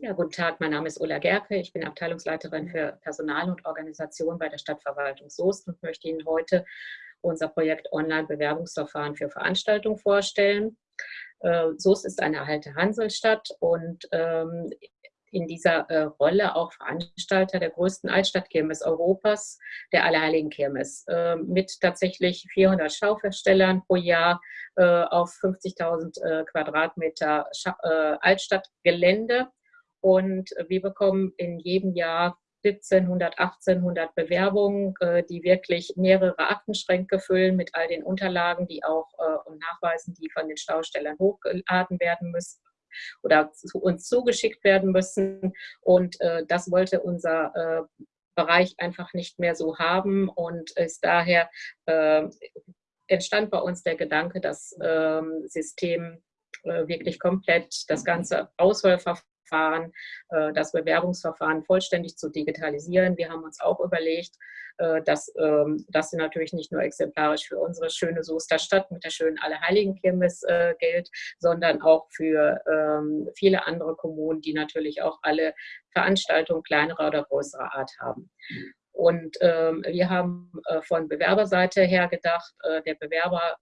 Ja, guten Tag, mein Name ist Ulla Gerke. Ich bin Abteilungsleiterin für Personal und Organisation bei der Stadtverwaltung Soest und möchte Ihnen heute unser Projekt Online-Bewerbungsverfahren für Veranstaltungen vorstellen. Äh, Soest ist eine alte Hanselstadt und ähm, in dieser äh, Rolle auch Veranstalter der größten Altstadtkirmes Europas, der Allerheiligen Kirmes, äh, mit tatsächlich 400 Schauverstellern pro Jahr äh, auf 50.000 äh, Quadratmeter Altstadtgelände und wir bekommen in jedem Jahr 1700, 1800 Bewerbungen, äh, die wirklich mehrere Aktenschränke füllen mit all den Unterlagen, die auch äh, und Nachweisen, die von den Staustellern hochgeladen werden müssen oder zu uns zugeschickt werden müssen. Und äh, das wollte unser Bereich einfach nicht mehr so haben und ist daher entstand bei uns der Gedanke, das ähm, System wirklich komplett das ganze Auswahlverfahren Verfahren, äh, das Bewerbungsverfahren vollständig zu digitalisieren. Wir haben uns auch überlegt, äh, dass ähm, das natürlich nicht nur exemplarisch für unsere schöne Soester Stadt mit der schönen Allerheiligenkirmes äh, gilt, sondern auch für ähm, viele andere Kommunen, die natürlich auch alle Veranstaltungen kleinerer oder größerer Art haben. Und ähm, wir haben von Bewerberseite her gedacht, der Bewerber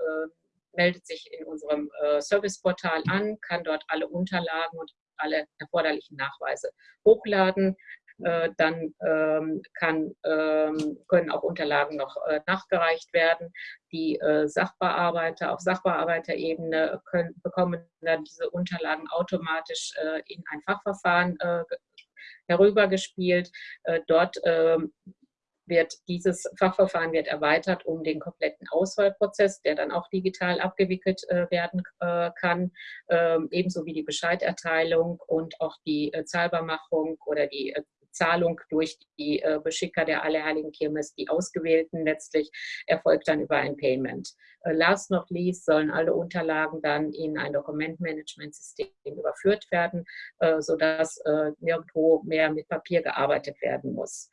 meldet sich in unserem Serviceportal an, kann dort alle Unterlagen und alle erforderlichen Nachweise hochladen. Äh, dann ähm, kann, ähm, können auch Unterlagen noch äh, nachgereicht werden. Die äh, Sachbearbeiter auf Sachbearbeiterebene können, bekommen dann diese Unterlagen automatisch in ein Fachverfahren herübergespielt. dort ähm, wird dieses Fachverfahren wird erweitert um den kompletten Auswahlprozess, der dann auch digital abgewickelt äh, werden äh, kann, ähm, ebenso wie die Bescheiderteilung und auch die äh, Zahlbarmachung oder die äh, Zahlung durch die äh, Beschicker der Allerheiligen Kirmes, die Ausgewählten letztlich, erfolgt dann über ein Payment. Äh, last not least sollen alle Unterlagen dann in ein Dokumentmanagementsystem überführt werden, sodass nirgendwo mehr mit Papier gearbeitet werden muss.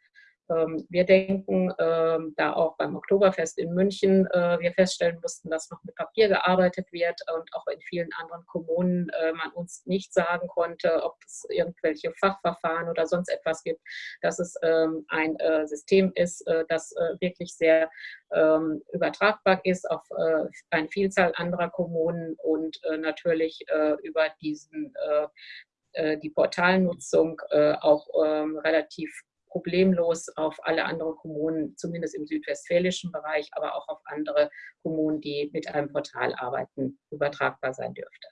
Ähm, wir denken, ähm, da auch beim Oktoberfest in München äh, wir feststellen mussten, dass noch mit Papier gearbeitet wird und auch in vielen anderen Kommunen äh, man uns nicht sagen konnte, ob es irgendwelche Fachverfahren oder sonst etwas gibt, dass es ähm, ein äh, System ist, das wirklich sehr übertragbar ist auf eine Vielzahl anderer Kommunen und natürlich über diesen die Portalnutzung auch relativ problemlos auf alle anderen Kommunen, zumindest im südwestfälischen Bereich, aber auch auf andere Kommunen, die mit einem Portal arbeiten, übertragbar sein dürfte.